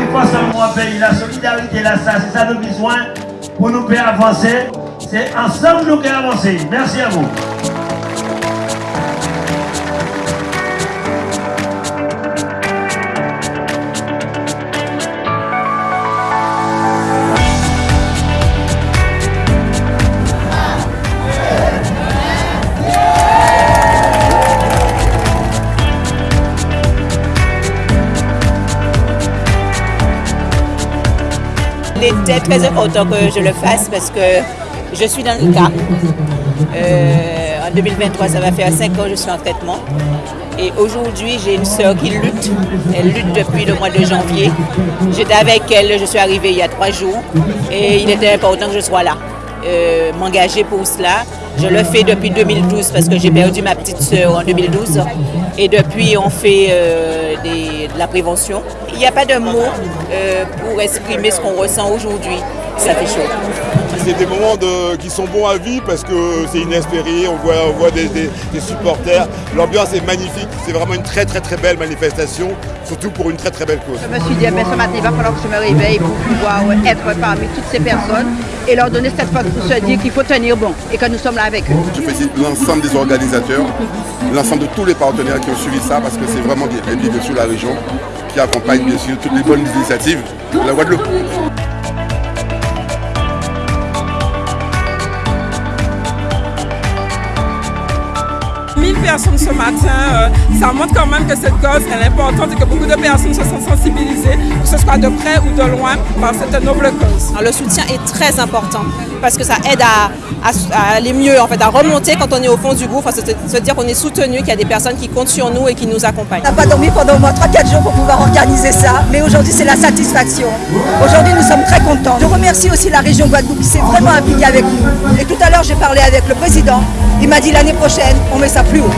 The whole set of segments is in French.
qui passe dans mon pays, la solidarité, là, ça, c'est ça le besoin pour nous faire avancer. C'est ensemble nous qui avancer. Merci à vous. Il était très important que je le fasse parce que je suis dans le cas. Euh, en 2023, ça va faire 5 ans que je suis en traitement. Et aujourd'hui, j'ai une sœur qui lutte. Elle lutte depuis le mois de janvier. J'étais avec elle, je suis arrivée il y a trois jours. Et il était important que je sois là, euh, m'engager pour cela. Je le fais depuis 2012 parce que j'ai perdu ma petite sœur en 2012. Et depuis, on fait euh, des- la prévention. Il n'y a pas de mots euh, pour exprimer ce qu'on ressent aujourd'hui. Ça fait chaud. C'est des moments de- qui sont bons à vivre parce que c'est inespéré, on voit, on voit des, des- des supporters. L'ambiance est magnifique, c'est vraiment une très très très belle manifestation, surtout pour une très très belle cause. Je me suis dit, eh ben, ce matin, il va falloir que je me réveille pour pouvoir être parmi toutes ces personnes et leur donner cette force pour se dire qu'il faut tenir bon et que nous sommes là avec eux. Je félicite l'ensemble des organisateurs, l'ensemble de tous les partenaires qui ont suivi ça parce que c'est vraiment bien aidé de sur la région qui accompagne bien sûr toutes les bonnes initiatives de la Guadeloupe. 1000 personnes ce matin, euh, ça montre quand même que cette cause elle est importante et que beaucoup de personnes se sont sensibilisées, que ce soit de près ou de loin, par cette noble cause. Le soutien est très important parce que ça aide à, à- à aller mieux, en fait, à remonter quand on est au fond du gouffre, à se, se dire qu'on est soutenu, qu'il y a des personnes qui comptent sur nous et qui nous accompagnent. On n'a pas dormi pendant au moins 3-4 jours pour pouvoir organiser ça, mais aujourd'hui c'est la satisfaction. Aujourd'hui nous sommes très contents. Je remercie aussi la région Guadeloupe qui s'est vraiment impliquée avec nous. Et tout à l'heure j'ai parlé avec le président, il m'a dit l'année prochaine on met ça plus haut.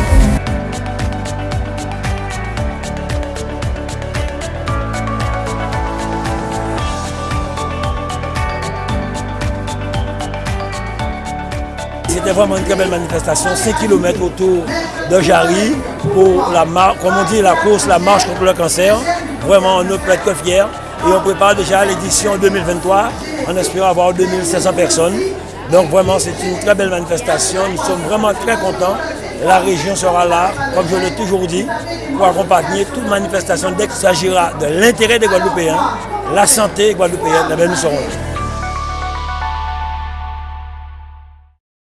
C'était vraiment une très belle manifestation, 5 km autour de Jarry pour la comme on dit, la course, la marche contre le cancer. Vraiment, on ne peut être que fiers. Et on prépare déjà l'édition 2023 en espérant avoir 2500 personnes. Donc vraiment, c'est une très belle manifestation. Nous sommes vraiment très contents. La région sera là, comme je l'ai toujours dit, pour accompagner toute manifestation dès qu'il s'agira de l'intérêt des Guadeloupéens, la santé guadeloupéenne, nous serons là.